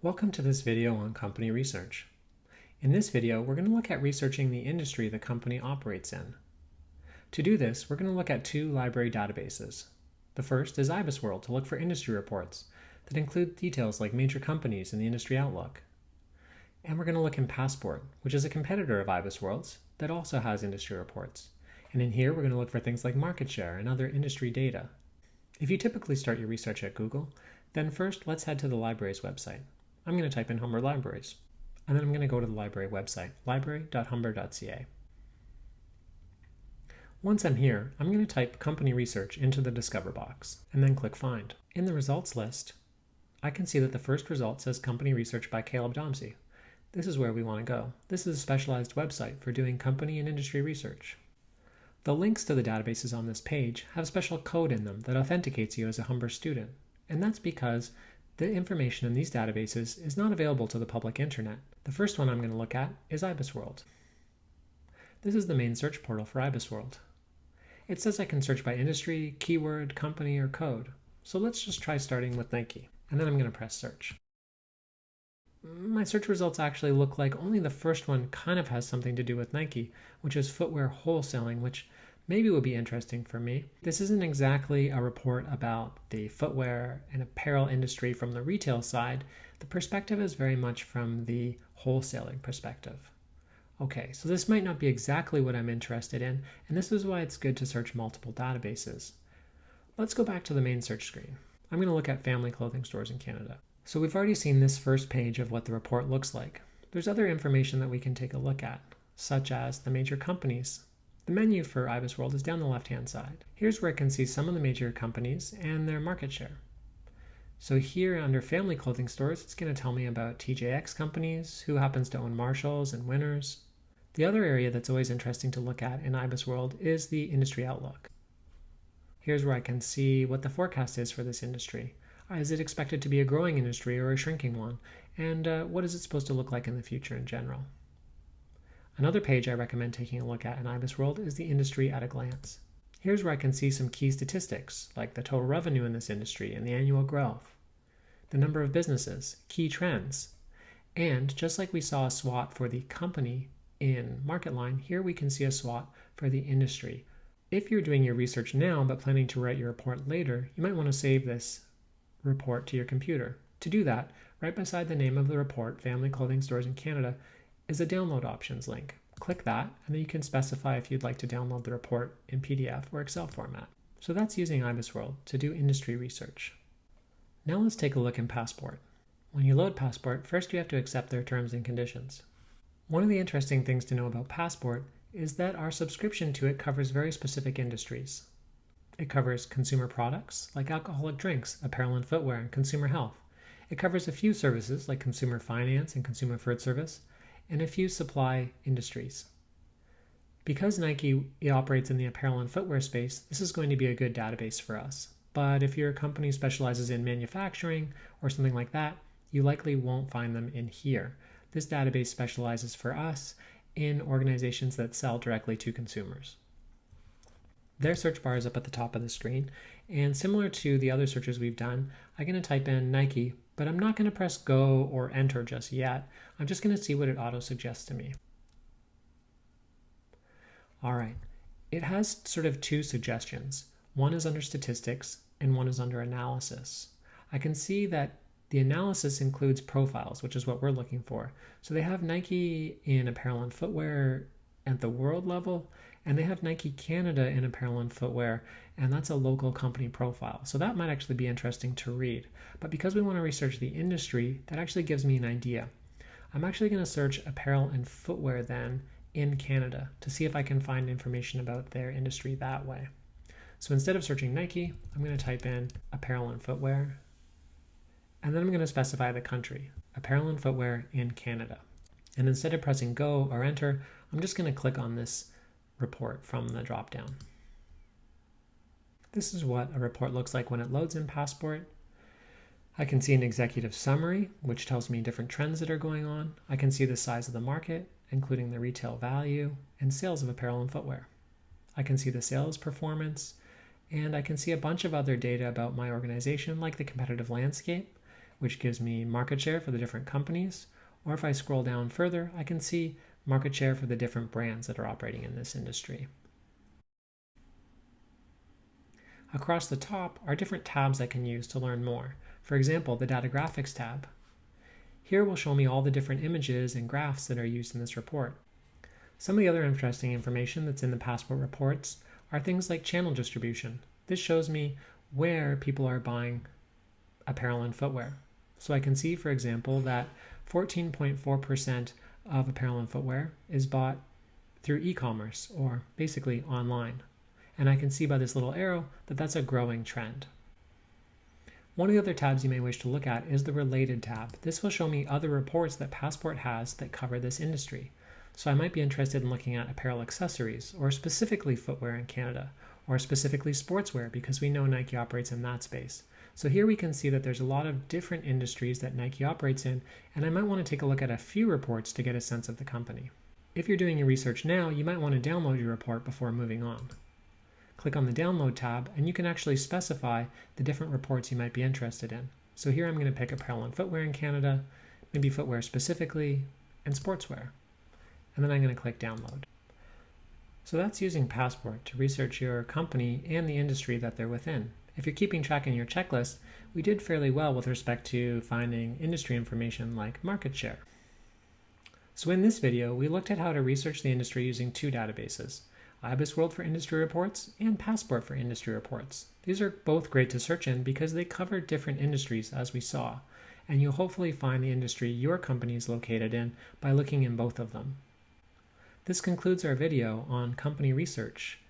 Welcome to this video on company research. In this video, we're going to look at researching the industry the company operates in. To do this, we're going to look at two library databases. The first is IBISWorld to look for industry reports that include details like major companies in the industry outlook. And we're going to look in Passport, which is a competitor of IBISWorld's that also has industry reports. And in here, we're going to look for things like market share and other industry data. If you typically start your research at Google, then first let's head to the library's website. I'm going to type in Humber Libraries, and then I'm going to go to the library website, library.humber.ca. Once I'm here, I'm going to type company research into the Discover box, and then click Find. In the results list, I can see that the first result says Company Research by Caleb Domsey. This is where we want to go. This is a specialized website for doing company and industry research. The links to the databases on this page have special code in them that authenticates you as a Humber student, and that's because the information in these databases is not available to the public internet. The first one I'm going to look at is IBISWorld. This is the main search portal for IBISWorld. It says I can search by industry, keyword, company, or code. So let's just try starting with Nike, and then I'm going to press search. My search results actually look like only the first one kind of has something to do with Nike, which is footwear wholesaling, which maybe would be interesting for me. This isn't exactly a report about the footwear and apparel industry from the retail side. The perspective is very much from the wholesaling perspective. Okay, so this might not be exactly what I'm interested in, and this is why it's good to search multiple databases. Let's go back to the main search screen. I'm going to look at family clothing stores in Canada. So we've already seen this first page of what the report looks like. There's other information that we can take a look at, such as the major companies the menu for IBISWorld is down the left-hand side. Here's where I can see some of the major companies and their market share. So here under family clothing stores, it's going to tell me about TJX companies, who happens to own Marshalls and Winners. The other area that's always interesting to look at in IBISWorld is the industry outlook. Here's where I can see what the forecast is for this industry. Is it expected to be a growing industry or a shrinking one? And uh, what is it supposed to look like in the future in general? Another page I recommend taking a look at in IBISWorld is the industry at a glance. Here's where I can see some key statistics, like the total revenue in this industry and the annual growth, the number of businesses, key trends, and just like we saw a SWOT for the company in MarketLine, here we can see a SWOT for the industry. If you're doing your research now but planning to write your report later, you might want to save this report to your computer. To do that, right beside the name of the report, Family Clothing Stores in Canada, is a download options link. Click that, and then you can specify if you'd like to download the report in PDF or Excel format. So that's using IBISWorld to do industry research. Now let's take a look in Passport. When you load Passport, first you have to accept their terms and conditions. One of the interesting things to know about Passport is that our subscription to it covers very specific industries. It covers consumer products like alcoholic drinks, apparel and footwear, and consumer health. It covers a few services like consumer finance and consumer food service, and a few supply industries. Because Nike operates in the apparel and footwear space, this is going to be a good database for us. But if your company specializes in manufacturing or something like that, you likely won't find them in here. This database specializes for us in organizations that sell directly to consumers. Their search bar is up at the top of the screen, and similar to the other searches we've done, I'm going to type in Nike but I'm not going to press go or enter just yet. I'm just going to see what it auto suggests to me. All right, it has sort of two suggestions. One is under statistics and one is under analysis. I can see that the analysis includes profiles, which is what we're looking for. So they have Nike in apparel and footwear at the world level, and they have Nike Canada in apparel and footwear, and that's a local company profile. So that might actually be interesting to read. But because we want to research the industry, that actually gives me an idea. I'm actually going to search apparel and footwear then in Canada to see if I can find information about their industry that way. So instead of searching Nike, I'm going to type in apparel and footwear, and then I'm going to specify the country, apparel and footwear in Canada. And instead of pressing go or enter, I'm just going to click on this report from the dropdown. This is what a report looks like when it loads in Passport. I can see an executive summary, which tells me different trends that are going on. I can see the size of the market, including the retail value and sales of apparel and footwear. I can see the sales performance, and I can see a bunch of other data about my organization, like the competitive landscape, which gives me market share for the different companies. Or if I scroll down further, I can see market share for the different brands that are operating in this industry. Across the top are different tabs I can use to learn more. For example, the Data Graphics tab. Here will show me all the different images and graphs that are used in this report. Some of the other interesting information that's in the Passport reports are things like channel distribution. This shows me where people are buying apparel and footwear. So I can see, for example, that 14.4% of apparel and footwear is bought through e-commerce or basically online. And I can see by this little arrow that that's a growing trend. One of the other tabs you may wish to look at is the Related tab. This will show me other reports that Passport has that cover this industry. So I might be interested in looking at apparel accessories, or specifically footwear in Canada, or specifically sportswear because we know Nike operates in that space. So here we can see that there's a lot of different industries that Nike operates in, and I might want to take a look at a few reports to get a sense of the company. If you're doing your research now, you might want to download your report before moving on. Click on the Download tab, and you can actually specify the different reports you might be interested in. So here I'm going to pick apparel and footwear in Canada, maybe footwear specifically, and sportswear. And then I'm going to click Download. So that's using Passport to research your company and the industry that they're within. If you're keeping track in your checklist, we did fairly well with respect to finding industry information like market share. So in this video, we looked at how to research the industry using two databases, IBISWorld for industry reports and Passport for industry reports. These are both great to search in because they cover different industries as we saw, and you'll hopefully find the industry your company is located in by looking in both of them. This concludes our video on company research.